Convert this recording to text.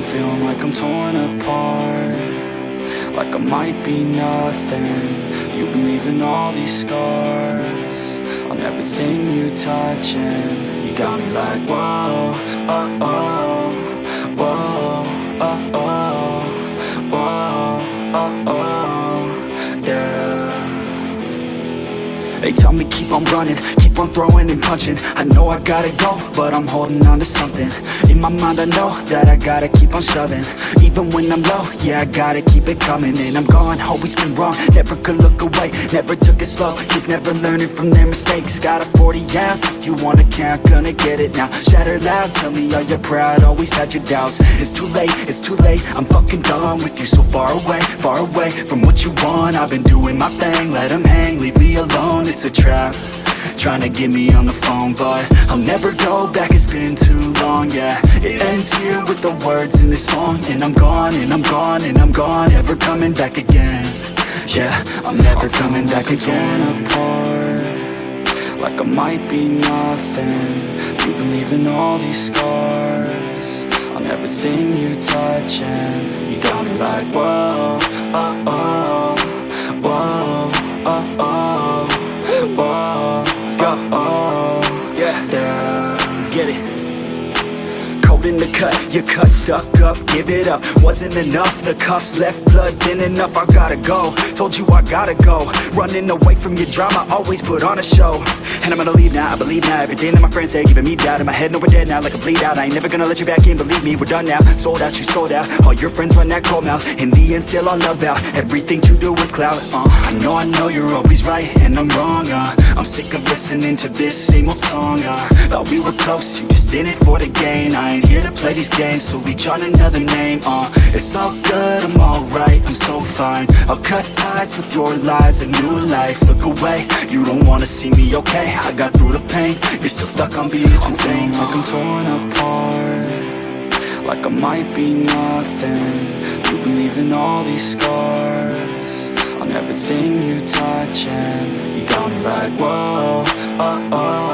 like I'm torn apart Like I might be nothing. You've been leaving all these scars On everything you touch and You got me like whoa, oh, oh Whoa, oh, oh Whoa, oh, oh Yeah. They tell me keep on running, keep on throwing and punching. I know I gotta go, but I'm holding on to something. In my mind I know that I gotta keep on shoving. Even when I'm low, yeah I gotta keep it coming. And I'm gone, always been wrong, never could look away Never took it slow, kids never learning from their mistakes. Got a 40 ounce, if you wanna count, gonna get it now. Shatter loud, tell me are you proud, always had your doubts. It's too late, it's too late, I'm fucking done with you So far away, far away from what you want. I've been doing my thing, let them hang, leave me alone. It's a trap Trying to get me on the phone But I'll never go back, it's been too long, yeah. It ends here with the words in this song And I'm gone, and I'm gone, and I'm gone. Never coming back again Yeah, I'm never coming back again. Apart Like I might be nothing. You've been leaving all these scars On everything you touch And you got me like, whoa, oh, oh Let's get it in the cut, your cut stuck up, give it up. Wasn't enough, the cuffs left blood thin enough I gotta go, told you I gotta go. Running away from your drama, always put on a show. And I'm gonna leave now, I believe now. Everything that my friends say, giving me doubt In my head, no we're dead now, like a bleed out. I ain't never gonna let you back in, believe me, we're done now. Sold out, you sold out, all your friends run that cold mouth. In the end, still all about Everything to do with clout, uh I know, I know you're always right, and I'm wrong, uh. I'm sick of listening to this same old song, uh. Thought we were close, you just in it for the gain. I ain't here to play these games, so reach on another name, uh. It's all good, I'm alright, I'm so fine. I'll cut ties with your lies, a new life. Look away, you don't wanna see me, okay? I got through the pain, you're still stuck on being too vain. Like I'm torn apart Like I might be nothing. You've been leaving all these scars On everything you touch and You got me like, whoa, oh, oh